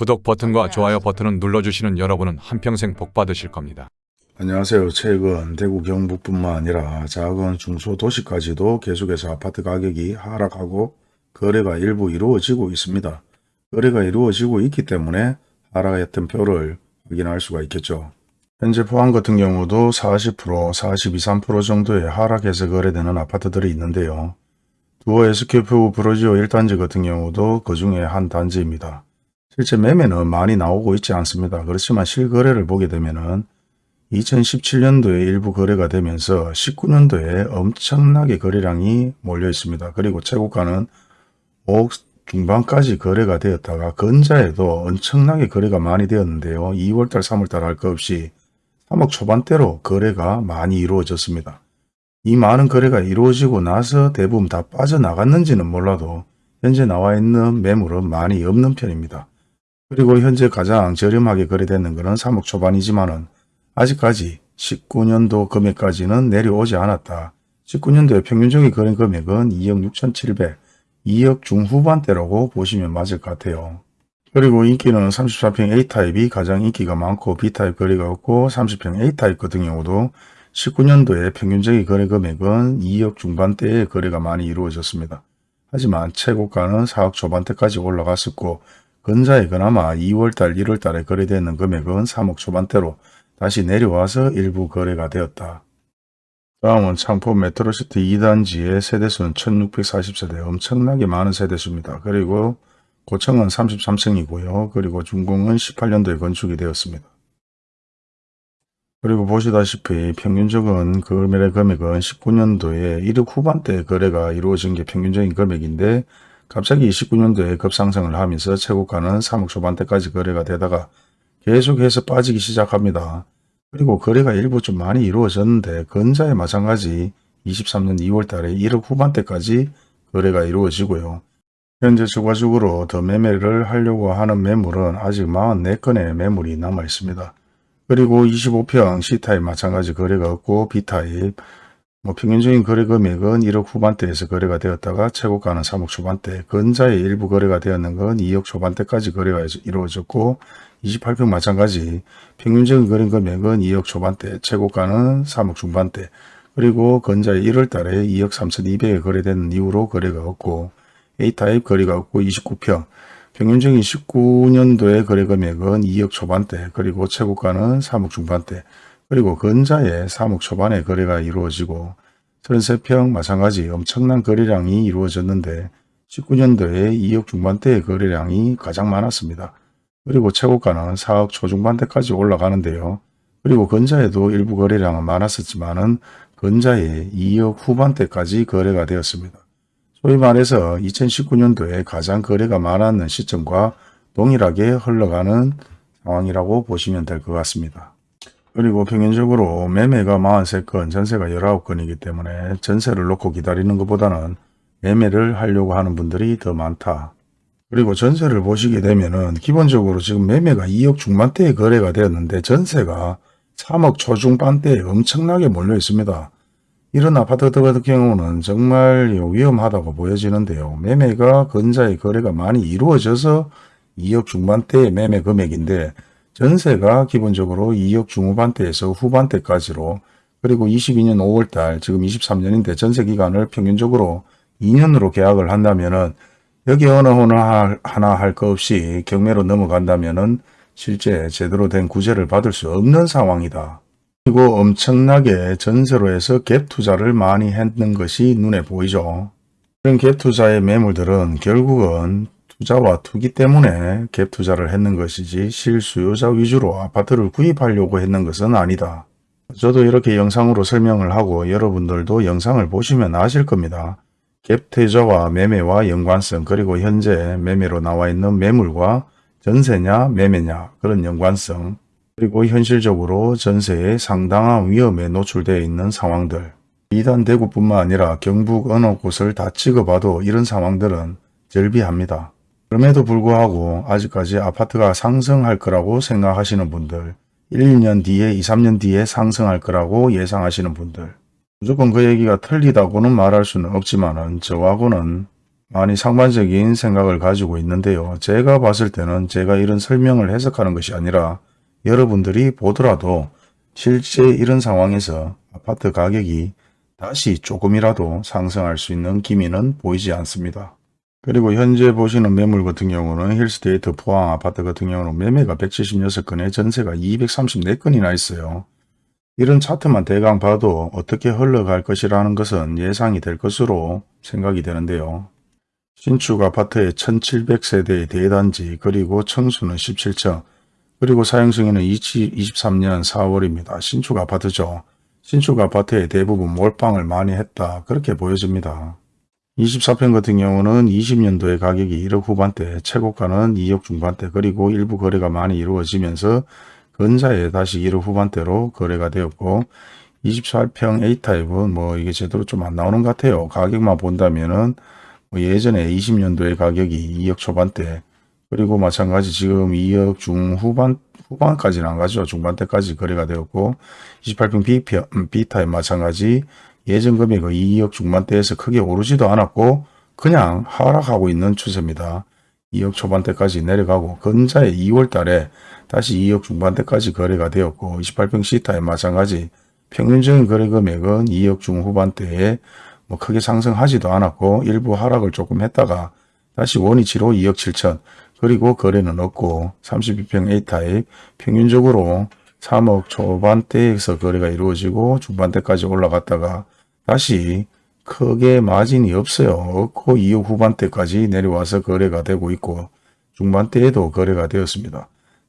구독 버튼과 좋아요 버튼을 눌러주시는 여러분은 한평생 복 받으실 겁니다. 안녕하세요. 최근 대구 경북뿐만 아니라 작은 중소도시까지도 계속해서 아파트 가격이 하락하고 거래가 일부 이루어지고 있습니다. 거래가 이루어지고 있기 때문에 하락했던 표를 확인할 수가 있겠죠. 현재 포항 같은 경우도 40%, 42, 3% 정도의 하락해서 거래되는 아파트들이 있는데요. 두어 SQF 브로지오 1단지 같은 경우도 그 중에 한 단지입니다. 실제 매매는 많이 나오고 있지 않습니다. 그렇지만 실거래를 보게 되면은 2017년도에 일부 거래가 되면서 19년도에 엄청나게 거래량이 몰려 있습니다. 그리고 최고가는 5억 중반까지 거래가 되었다가 근자에도 엄청나게 거래가 많이 되었는데요. 2월달, 3월달 할 것 없이 3억 초반대로 거래가 많이 이루어졌습니다. 이 많은 거래가 이루어지고 나서 대부분 다 빠져나갔는지는 몰라도 현재 나와 있는 매물은 많이 없는 편입니다. 그리고 현재 가장 저렴하게 거래되는 것은 3억 초반이지만 은 아직까지 19년도 금액까지는 내려오지 않았다. 19년도의 평균적인 거래 금액은 2억 6,700, 2억 중후반대라고 보시면 맞을 것 같아요. 그리고 인기는 34평 A타입이 가장 인기가 많고 B타입 거래가 없고 30평 A타입 같은 경우도 19년도에 평균적인 거래 금액은 2억 중반대의 거래가 많이 이루어졌습니다. 하지만 최고가는 4억 초반대까지 올라갔었고 근자에 그나마 2월달, 1월달에 거래되는 금액은 3억 초반대로 다시 내려와서 일부 거래가 되었다. 다음은 창포 메트로시티 2단지의 세대수는 1640세대 엄청나게 많은 세대수입니다. 그리고 고층은 33층이고요. 그리고 중공은 18년도에 건축이 되었습니다. 그리고 보시다시피 평균적인 거래 금액은 19년도에 1억 후반대 거래가 이루어진 게 평균적인 금액인데 갑자기 29년도에 급상승을 하면서 최고가는 3억 초반대까지 거래가 되다가 계속해서 빠지기 시작합니다. 그리고 거래가 일부 좀 많이 이루어졌는데 근자에 마찬가지 23년 2월 달에 1억 후반대까지 거래가 이루어지고요. 현재 추가적으로 더 매매를 하려고 하는 매물은 아직 44건의 매물이 남아 있습니다. 그리고 25평 C타입 마찬가지 거래가 없고 B타입 뭐 평균적인 거래 금액은 1억 후반대에서 거래가 되었다가 최고가는 3억 초반대, 근자의 일부 거래가 되었는 건 2억 초반대까지 거래가 이루어졌고 28평 마찬가지 평균적인 거래 금액은 2억 초반대, 최고가는 3억 중반대, 그리고 근자의 1월 달에 2억 3,200에 거래된 이후로 거래가 없고 A타입 거래가 없고 29평, 평균적인 19년도의 거래 금액은 2억 초반대, 그리고 최고가는 3억 중반대, 그리고 근자에 3억 초반에 거래가 이루어지고 33평 마찬가지 엄청난 거래량이 이루어졌는데 19년도에 2억 중반대의 거래량이 가장 많았습니다. 그리고 최고가는 4억 초중반대까지 올라가는데요. 그리고 근자에도 일부 거래량은 많았었지만 은 근자에 2억 후반대까지 거래가 되었습니다. 소위 말해서 2019년도에 가장 거래가 많았는 시점과 동일하게 흘러가는 상황이라고 보시면 될 것 같습니다. 그리고 평균적으로 매매가 43건, 전세가 19건이기 때문에 전세를 놓고 기다리는 것보다는 매매를 하려고 하는 분들이 더 많다. 그리고 전세를 보시게 되면은 기본적으로 지금 매매가 2억 중반대에 거래가 되었는데 전세가 3억 초중반대에 엄청나게 몰려 있습니다. 이런 아파트 같은 경우는 정말 위험하다고 보여지는데요. 매매가 근자의 거래가 많이 이루어져서 2억 중반대의 매매 금액인데 전세가 기본적으로 2억 중후반대에서 후반대까지로 그리고 22년 5월달 지금 23년인데 전세 기간을 평균적으로 2년으로 계약을 한다면 은 여기 어느 하나, 하나 할거 없이 경매로 넘어간다면 은 실제 제대로 된 구제를 받을 수 없는 상황이다. 그리고 엄청나게 전세로 해서 갭 투자를 많이 했는 것이 눈에 보이죠. 이런 갭 투자의 매물들은 결국은 투자와 투기 때문에 갭 투자를 했는 것이지 실수요자 위주로 아파트를 구입하려고 했는 것은 아니다. 저도 이렇게 영상으로 설명을 하고 여러분들도 영상을 보시면 아실 겁니다. 갭 투자와 매매와 연관성 그리고 현재 매매로 나와 있는 매물과 전세냐 매매냐 그런 연관성 그리고 현실적으로 전세에 상당한 위험에 노출되어 있는 상황들 이단 대구뿐만 아니라 경북 어느 곳을 다 찍어봐도 이런 상황들은 절비합니다. 그럼에도 불구하고 아직까지 아파트가 상승할 거라고 생각하시는 분들 1, 2년 뒤에 2, 3년 뒤에 상승할 거라고 예상하시는 분들 무조건 그 얘기가 틀리다고는 말할 수는 없지만 은 저하고는 많이 상반적인 생각을 가지고 있는데요. 제가 봤을 때는 제가 이런 설명을 해석하는 것이 아니라 여러분들이 보더라도 실제 이런 상황에서 아파트 가격이 다시 조금이라도 상승할 수 있는 기미는 보이지 않습니다. 그리고 현재 보시는 매물 같은 경우는 힐스테이트 포항 아파트 같은 경우는 매매가 176건에 전세가 234건이나 있어요. 이런 차트만 대강 봐도 어떻게 흘러갈 것이라는 것은 예상이 될 것으로 생각이 되는데요. 신축 아파트의 1700세대의 대단지 그리고 청수는 17층 그리고 사용승인은 2023년 4월입니다. 신축 아파트죠. 신축 아파트의 대부분 몰빵을 많이 했다. 그렇게 보여집니다. 24평 같은 경우는 20년도에 가격이 1억 후반대, 최고가는 2억 중반대, 그리고 일부 거래가 많이 이루어지면서 근자에 다시 1억 후반대로 거래가 되었고 24평 A타입은 뭐 이게 제대로 좀 안 나오는 것 같아요. 가격만 본다면은 뭐 예전에 20년도에 가격이 2억 초반대, 그리고 마찬가지 지금 2억 중후반, 후반까지는 안 가죠. 중반대까지 거래가 되었고 28평 B편, 음, B타입 마찬가지 예전 금액 2억 중반대에서 크게 오르지도 않았고 그냥 하락하고 있는 추세입니다. 2억 초반대까지 내려가고 근자에 2월 달에 다시 2억 중반대까지 거래가 되었고 28평 C타입 마찬가지 평균적인 거래 금액은 2억 중후반대에 뭐 크게 상승하지도 않았고 일부 하락을 조금 했다가 다시 원위치로 2억 7천 그리고 거래는 없고 32평 A타입 평균적으로 3억 초반대에서 거래가 이루어지고 중반대까지 올라갔다가 다시 크게 마진이 없어요. 없고 2억 후반대까지 내려와서 거래가 되고 있고 중반대에도 거래가 되었습니다.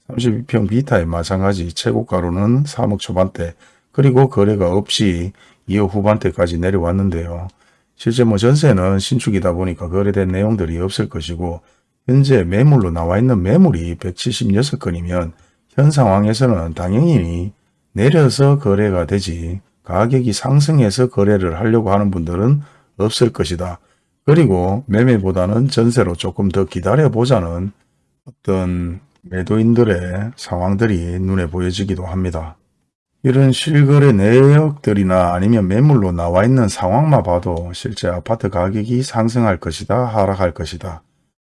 32평 B타입 마찬가지 최고가로는 3억 초반대 그리고 거래가 없이 2억 후반대까지 내려왔는데요. 실제 뭐 전세는 신축이다 보니까 거래된 내용들이 없을 것이고 현재 매물로 나와 있는 매물이 176건이면 현 상황에서는 당연히 내려서 거래가 되지 가격이 상승해서 거래를 하려고 하는 분들은 없을 것이다. 그리고 매매보다는 전세로 조금 더 기다려보자는 어떤 매도인들의 상황들이 눈에 보여지기도 합니다. 이런 실거래 내역들이나 아니면 매물로 나와 있는 상황만 봐도 실제 아파트 가격이 상승할 것이다 하락할 것이다.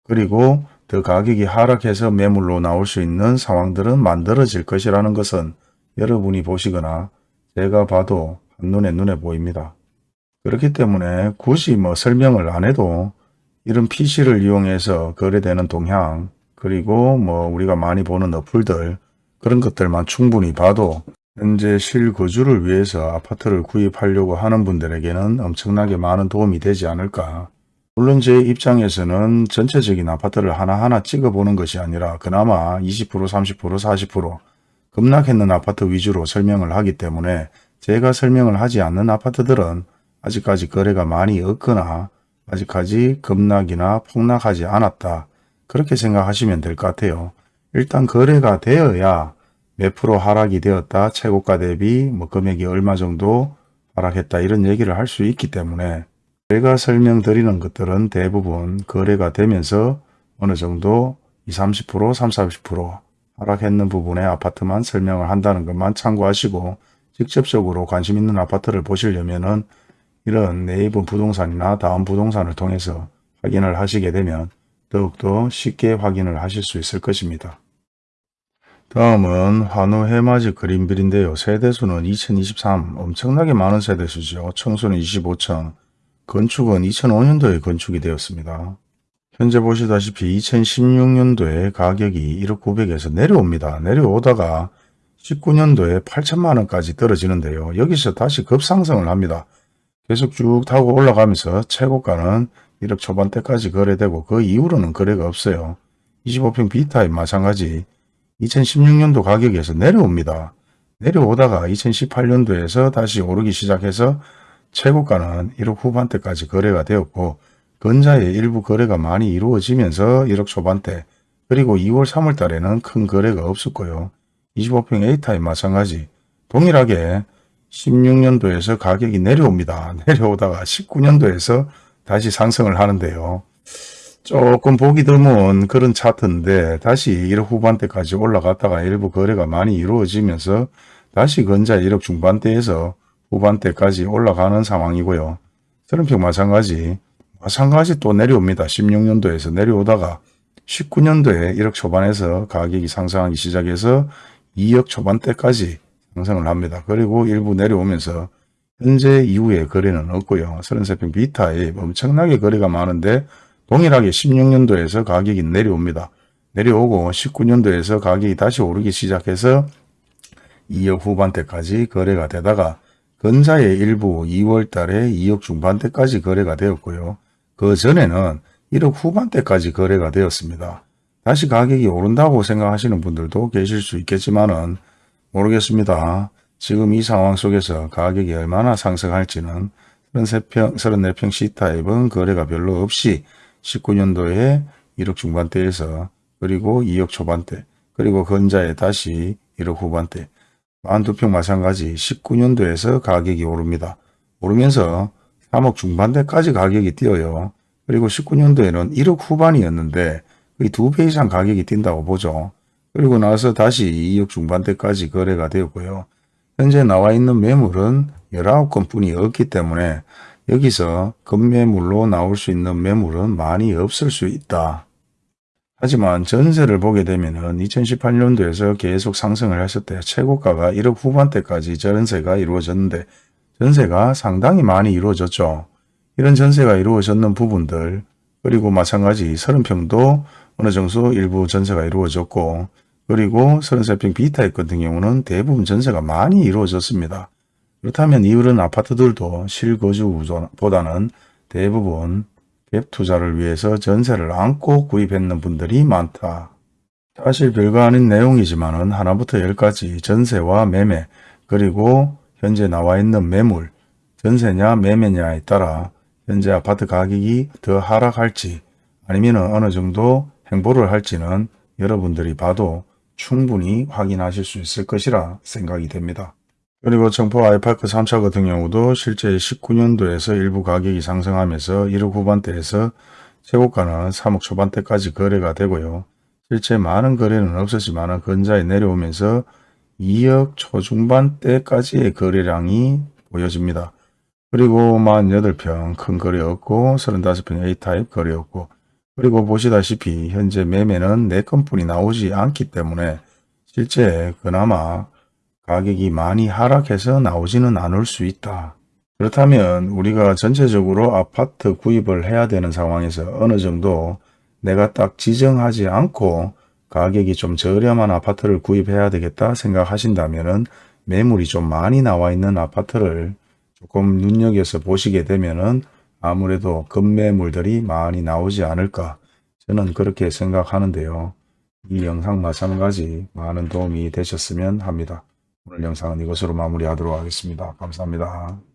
그리고 더 가격이 하락해서 매물로 나올 수 있는 상황들은 만들어질 것이라는 것은 여러분이 보시거나 제가 봐도 한눈에 눈에 보입니다. 그렇기 때문에 굳이 뭐 설명을 안 해도 이런 PC를 이용해서 거래되는 동향 그리고 뭐 우리가 많이 보는 어플들 그런 것들만 충분히 봐도 현재 실거주를 위해서 아파트를 구입하려고 하는 분들에게는 엄청나게 많은 도움이 되지 않을까. 물론 제 입장에서는 전체적인 아파트를 하나하나 찍어보는 것이 아니라 그나마 20% 30% 40% 급락했는 아파트 위주로 설명을 하기 때문에 제가 설명을 하지 않는 아파트들은 아직까지 거래가 많이 없거나 아직까지 급락이나 폭락하지 않았다. 그렇게 생각하시면 될 것 같아요. 일단 거래가 되어야 몇 프로 하락이 되었다. 최고가 대비 뭐 금액이 얼마 정도 하락했다. 이런 얘기를 할 수 있기 때문에 제가 설명드리는 것들은 대부분 거래가 되면서 어느 정도 20, 30%, 30, 40% 하락했는 부분의 아파트만 설명을 한다는 것만 참고하시고 직접적으로 관심 있는 아파트를 보시려면 은 이런 네이버 부동산이나 다음 부동산을 통해서 확인을 하시게 되면 더욱더 쉽게 확인을 하실 수 있을 것입니다. 다음은 환우 해맞이 그린빌인데요. 세대수는 2023 엄청나게 많은 세대수죠. 청소는 25층, 건축은 2005년도에 건축이 되었습니다. 현재 보시다시피 2016년도에 가격이 1억 900에서 내려옵니다. 내려오다가 19년도에 8천만 원까지 떨어지는데요. 여기서 다시 급상승을 합니다. 계속 쭉 타고 올라가면서 최고가는 1억 초반대까지 거래되고 그 이후로는 거래가 없어요. 25평 B타입 마찬가지 2016년도 가격에서 내려옵니다. 내려오다가 2018년도에서 다시 오르기 시작해서 최고가는 1억 후반대까지 거래가 되었고 근자의 일부 거래가 많이 이루어지면서 1억 초반대 그리고 2월 3월 달에는 큰 거래가 없었고요. 25평 A타입 마찬가지 동일하게 16년도에서 가격이 내려옵니다. 내려오다가 19년도에서 다시 상승을 하는데요. 조금 보기 드문 그런 차트인데 다시 1억 후반대까지 올라갔다가 일부 거래가 많이 이루어지면서 다시 근자 1억 중반대에서 후반대까지 올라가는 상황이고요. 서른평 마찬가지 마찬가지 또 내려옵니다. 16년도에서 내려오다가 19년도에 1억 초반에서 가격이 상승하기 시작해서 2억 초반대까지 상승을 합니다. 그리고 일부 내려오면서 현재 이후에 거래는 없고요. 33평 비타에 엄청나게 거래가 많은데 동일하게 16년도에서 가격이 내려옵니다. 내려오고 19년도에서 가격이 다시 오르기 시작해서 2억 후반대까지 거래가 되다가 근자의 일부 2월 달에 2억 중반대까지 거래가 되었고요. 그 전에는 1억 후반대까지 거래가 되었습니다. 다시 가격이 오른다고 생각하시는 분들도 계실 수 있겠지만 은 모르겠습니다. 지금 이 상황 속에서 가격이 얼마나 상승할지는 33평, 34평 C타입은 거래가 별로 없이 19년도에 1억 중반대에서 그리고 2억 초반대 그리고 건자에 다시 1억 후반대 42평 마찬가지 19년도에서 가격이 오릅니다. 오르면서 3억 중반대까지 가격이 뛰어요. 그리고 19년도에는 1억 후반이었는데 거의 두배 이상 가격이 뛴다고 보죠. 그리고 나서 다시 2억 중반대까지 거래가 되었고요. 현재 나와 있는 매물은 19건 뿐이 없기 때문에 여기서 급매물로 나올 수 있는 매물은 많이 없을 수 있다. 하지만 전세를 보게 되면 은 2018년도에서 계속 상승을 했을 때 최고가가 1억 후반대까지 전세가 이루어졌는데 전세가 상당히 많이 이루어졌죠. 이런 전세가 이루어졌는 부분들 그리고 마찬가지 30평도 어느 정도 일부 전세가 이루어졌고 그리고 33평 B타입 같은 경우는 대부분 전세가 많이 이루어졌습니다. 그렇다면 이런 아파트들도 실거주보다는 대부분 갭 투자를 위해서 전세를 안고 구입했는 분들이 많다. 사실 별거 아닌 내용이지만 하나부터 열까지 전세와 매매 그리고 현재 나와 있는 매물 전세냐 매매냐에 따라 현재 아파트 가격이 더 하락할지 아니면 어느 정도 행보를 할지는 여러분들이 봐도 충분히 확인하실 수 있을 것이라 생각이 됩니다. 그리고 청포 아이파크 3차 같은 경우도 실제 19년도에서 일부 가격이 상승하면서 1억 후반대에서 최고가는 3억 초반대까지 거래가 되고요. 실제 많은 거래는 없었지만 근자에 내려오면서 2억 초중반대까지의 거래량이 보여집니다. 그리고 48평 큰 거래였고 35평 A타입 거래였고 그리고 보시다시피 현재 매매는 4건뿐이 나오지 않기 때문에 실제 그나마 가격이 많이 하락해서 나오지는 않을 수 있다. 그렇다면 우리가 전체적으로 아파트 구입을 해야 되는 상황에서 어느 정도 내가 딱 지정하지 않고 가격이 좀 저렴한 아파트를 구입해야 되겠다 생각하신다면 매물이 좀 많이 나와 있는 아파트를 조금 눈여겨서 보시게 되면은 아무래도 급매물들이 많이 나오지 않을까 저는 그렇게 생각하는데요. 이 영상 마찬가지 많은 도움이 되셨으면 합니다. 오늘 영상은 이것으로 마무리하도록 하겠습니다. 감사합니다.